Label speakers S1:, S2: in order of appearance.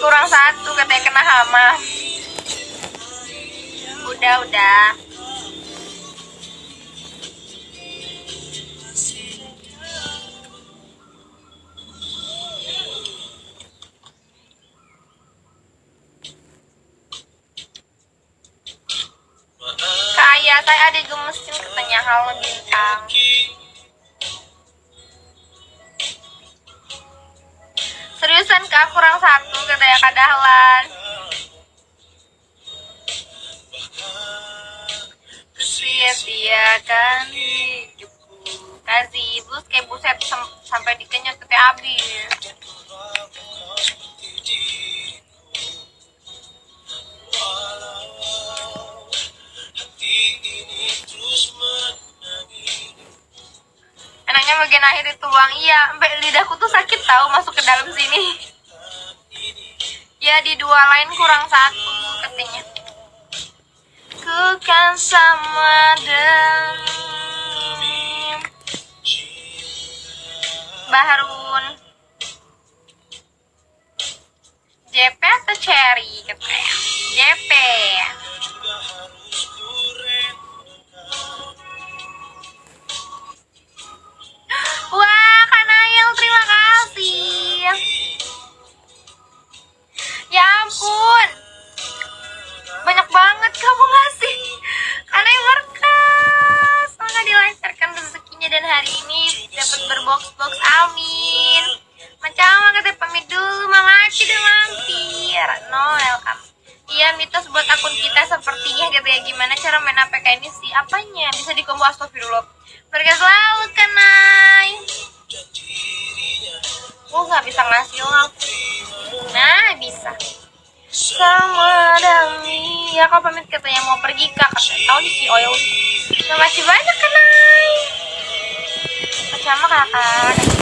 S1: kurang satu katanya kena hama. Udah udah. Kaya saya ada gemesin katanya halo bintang Dahlan. Sia-siakan hidupku. Kasih ibu kayak buset sam- sampai dikenyot ke habis Enaknya bagian akhir itu bang Iya, sampai lidahku tuh sakit tahu masuk ke dalam sini Ya di dua lain kurang satu katanya Ku kan sama dengan Baharun. JP atau Cherry? JP hari ini dapat berbox-box. Amin. Macam kata pamit dulu, Mama Aci udah mampir. No, welcome. Iya, mitos buat akun kita sepertinya gitu ya. Gimana cara main APK ini sih? Apanya? Bisa di combo astagfirullah. Berkas selalu, Kanai. Gue nggak bisa ngasih aku. Nah, bisa. Sama Dami. Ya, kau pamit katanya mau pergi, Kak. Tahu di si oil. Terima kasih banyak, Ang 看